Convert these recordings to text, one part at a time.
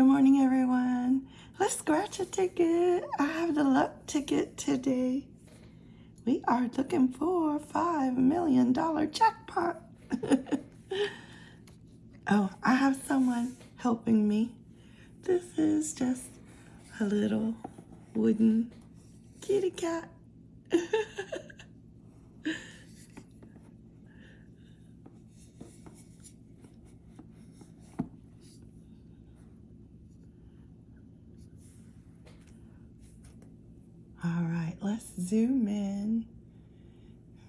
Good morning, everyone. Let's scratch a ticket. I have the luck ticket today. We are looking for a $5 million jackpot. oh, I have someone helping me. This is just a little wooden kitty cat. All let's zoom in.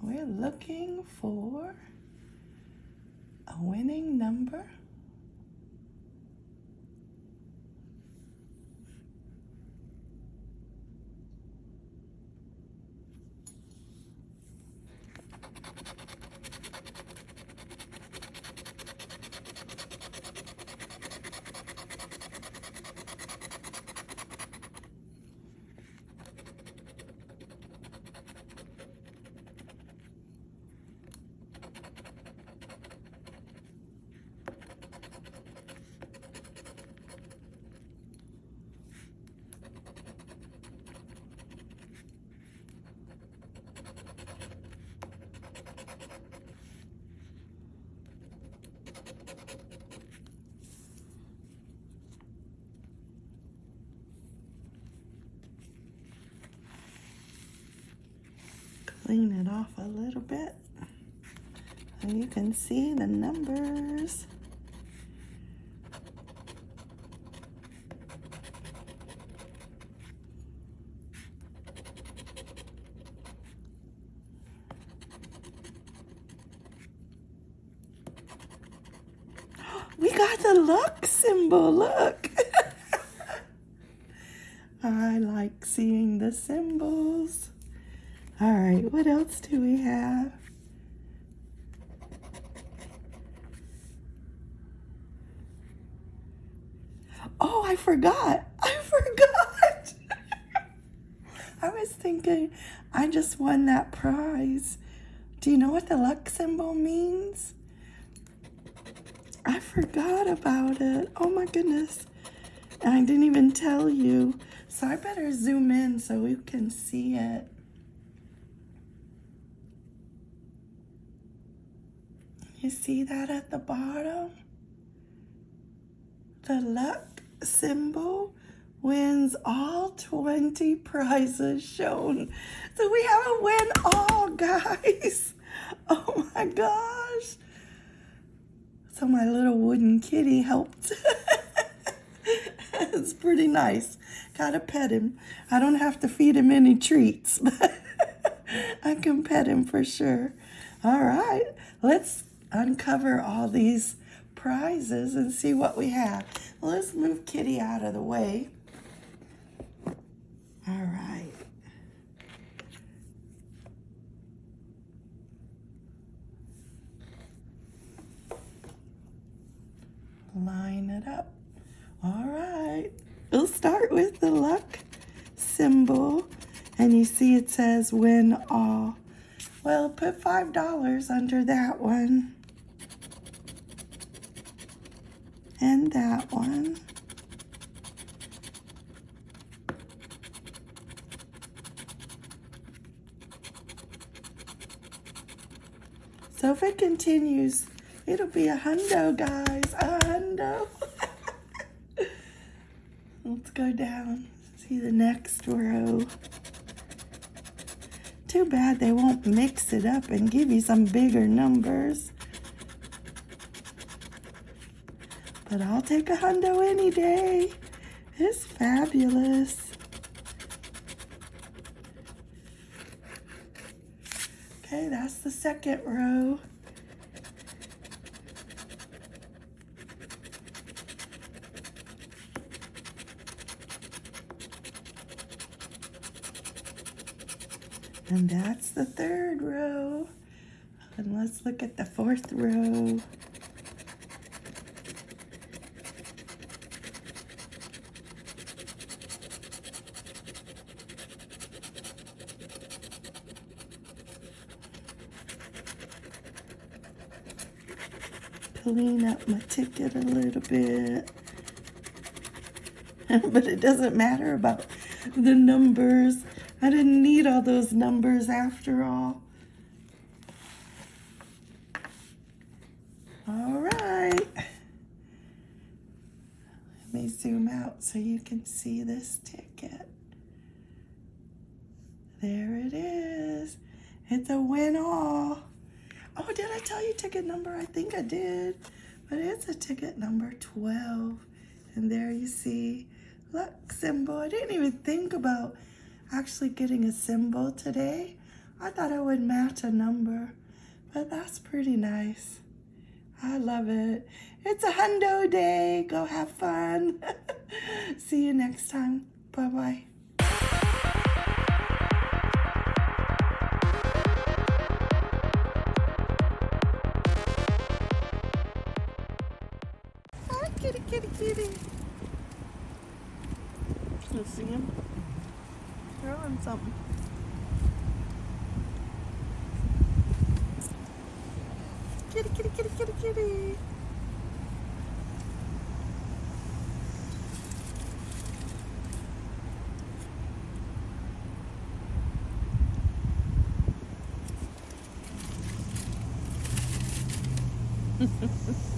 We're looking for a winning number. Clean it off a little bit so you can see the numbers. We got the luck symbol, look. I like seeing the symbols. All right, what else do we have? Oh, I forgot. I forgot. I was thinking I just won that prize. Do you know what the luck symbol means? I forgot about it. Oh my goodness. And I didn't even tell you. So I better zoom in so we can see it. You see that at the bottom? The luck symbol wins all 20 prizes shown. So we have a win all, guys. Oh my gosh. So my little wooden kitty helped. it's pretty nice. Gotta pet him. I don't have to feed him any treats, but I can pet him for sure. All right, let's uncover all these prizes and see what we have. Let's move Kitty out of the way. All right. Line it up. All right. We'll start with the luck symbol. And you see it says win all. Well, put $5 under that one. And that one. So if it continues, it'll be a hundo, guys, a hundo. Let's go down, see the next row. Too bad they won't mix it up and give you some bigger numbers. But I'll take a hundo any day. It's fabulous. Okay, that's the second row. And that's the third row. And let's look at the fourth row. Clean up my ticket a little bit. but it doesn't matter about the numbers. I didn't need all those numbers after all. All right. Let me zoom out so you can see this ticket. There it is. It's a win all. Oh, did I tell you ticket number? I think I did. But it's a ticket number 12. And there you see luck symbol. I didn't even think about actually getting a symbol today. I thought I would match a number. But that's pretty nice. I love it. It's a hundo day. Go have fun. See you next time. Bye-bye. Him something. Kitty, kitty, kitty, kitty, kitty.